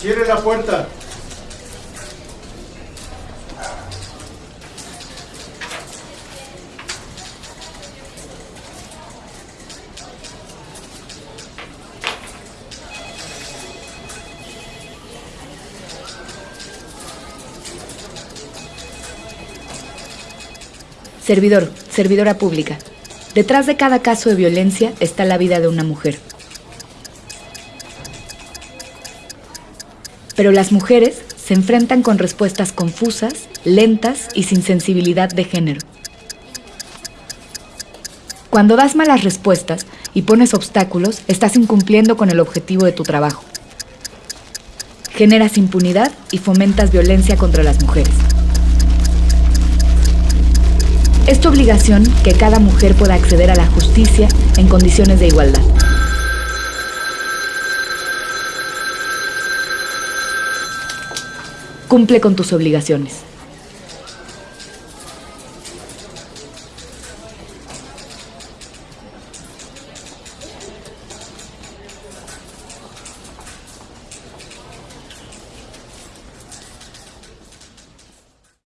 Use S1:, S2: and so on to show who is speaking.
S1: Cierre la puerta.
S2: Servidor, servidora pública. Detrás de cada caso de violencia está la vida de una mujer. Pero las mujeres se enfrentan con respuestas confusas, lentas y sin sensibilidad de género. Cuando das malas respuestas y pones obstáculos, estás incumpliendo con el objetivo de tu trabajo. Generas impunidad y fomentas violencia contra las mujeres. Es tu obligación que cada mujer pueda acceder a la justicia en condiciones de igualdad. Cumple con tus obligaciones.